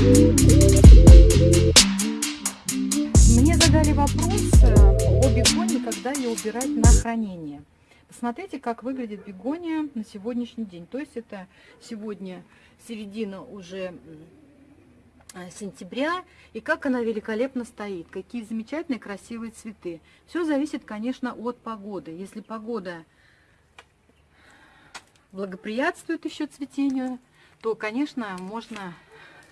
Мне задали вопрос о бегоне, когда ее убирать на хранение. Посмотрите, как выглядит бегония на сегодняшний день. То есть это сегодня середина уже э, сентября, и как она великолепно стоит, какие замечательные красивые цветы. Все зависит, конечно, от погоды. Если погода благоприятствует еще цветению, то, конечно, можно,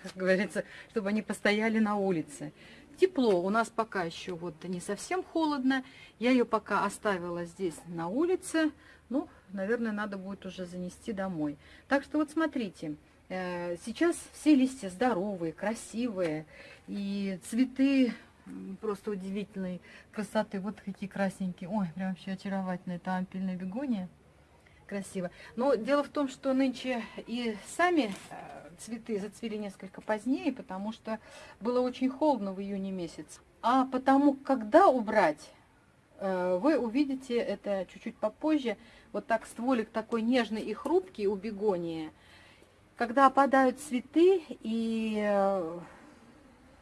как говорится, чтобы они постояли на улице. Тепло, у нас пока еще вот не совсем холодно. Я ее пока оставила здесь на улице. Ну, наверное, надо будет уже занести домой. Так что вот смотрите, э, сейчас все листья здоровые, красивые. И цветы просто удивительной красоты. Вот какие красненькие. Ой, прям вообще очаровательная. Это ампельная бегония красиво. Но дело в том, что нынче и сами э, цветы зацвели несколько позднее, потому что было очень холодно в июне месяц. А потому, когда убрать, э, вы увидите это чуть-чуть попозже. Вот так стволик такой нежный и хрупкий у бегонии. Когда опадают цветы, и э,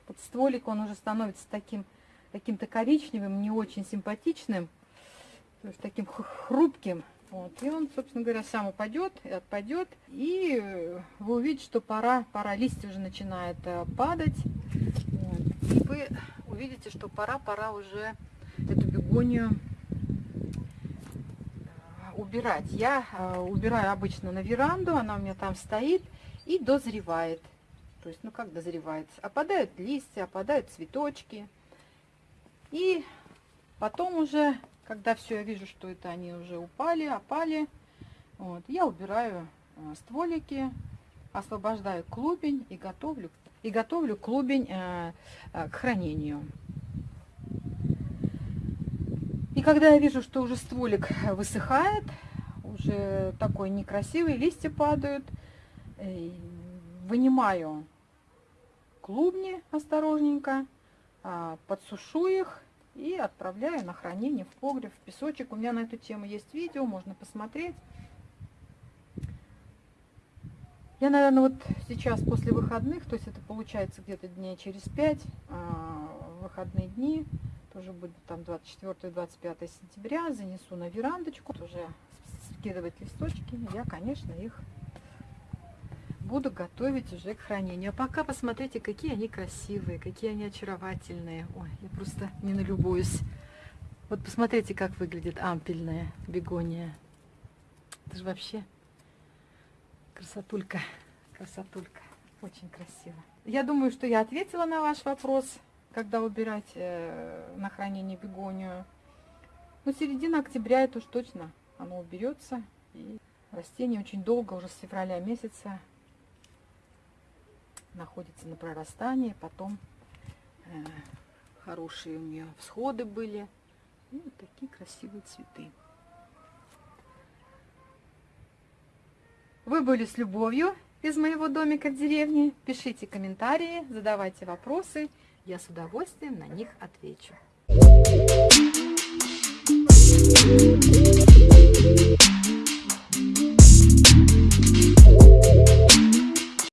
вот стволик, он уже становится таким каким-то коричневым, не очень симпатичным, то есть таким хрупким. Вот. И он, собственно говоря, сам упадет и отпадет. И вы увидите, что пора, пора листья уже начинает э, падать. Вот. И вы увидите, что пора, пора уже эту бегонию э, убирать. Я э, убираю обычно на веранду, она у меня там стоит и дозревает. То есть, ну как дозревает? Опадают листья, опадают цветочки. И потом уже когда все, я вижу, что это они уже упали, опали, вот, я убираю э, стволики, освобождаю клубень и готовлю, и готовлю клубень э, э, к хранению. И когда я вижу, что уже стволик высыхает, уже такой некрасивый, листья падают, э, вынимаю клубни осторожненько, э, подсушу их и отправляю на хранение в погреб, в песочек. У меня на эту тему есть видео, можно посмотреть. Я, наверное, вот сейчас после выходных, то есть это получается где-то дней через 5, а, выходные дни, тоже будет там 24-25 сентября, занесу на верандочку, тоже скидывать листочки. Я, конечно, их буду готовить уже к хранению. А пока посмотрите, какие они красивые, какие они очаровательные. Ой, я просто не налюбуюсь. Вот посмотрите, как выглядит ампельная бегония. Это же вообще красотулька, красотулька. Очень красиво. Я думаю, что я ответила на ваш вопрос, когда убирать э, на хранение бегонию. Ну, середина октября это уж точно оно уберется. И растение очень долго, уже с февраля месяца, находится на прорастании, потом э, хорошие у нее всходы были. И вот такие красивые цветы. Вы были с любовью из моего домика в деревне. Пишите комментарии, задавайте вопросы. Я с удовольствием на них отвечу.